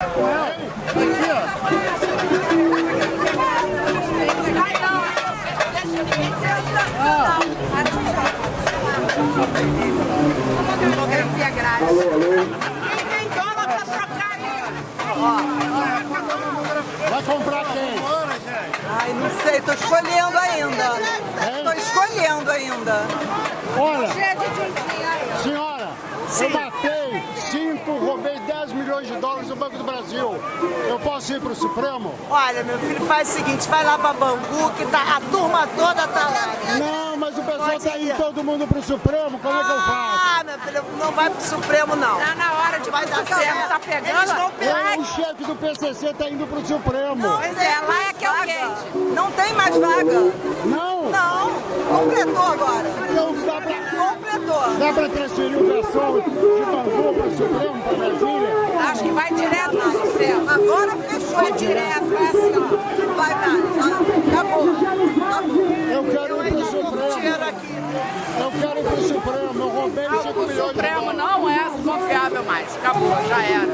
Aqui, ó. Demografia grátis. Quem tem dólar pra trocar aí? Vai comprar quem? Ai, não sei, tô escolhendo ainda. Tô escolhendo ainda. Olha, senhora, eu cinco, roubei 10 milhões de dólares no Banco do Brasil. Eu posso ir pro Supremo? Olha, meu filho, faz o seguinte, vai lá pra Bangu, que tá, a turma toda tá lá. Não, mas o pessoal Pode tá indo todo mundo pro Supremo, como é que eu faço? Ah, meu filho, não vai pro Supremo, não. Tá na hora de Vai dar certo. tá pegando? Eles pegar. o chefe do PCC tá indo pro Supremo. Pois é, lá é que é o vaga. quente. Não tem mais vaga. Não, Não, completou agora. não dá pra, Completou. dá pra transferir o pessoal de Bangu pro Supremo, pra Brasília? Acho que vai direto no Supremo. Agora fechou. Vai direto, vai assim, ó. Vai dar. Acabou. Acabou. Eu quero Eu ir pro Supremo. aqui. Eu quero ir pro Supremo. Eu roubei 5 O milhões de Supremo dólares. não é confiável mais. Acabou, já era.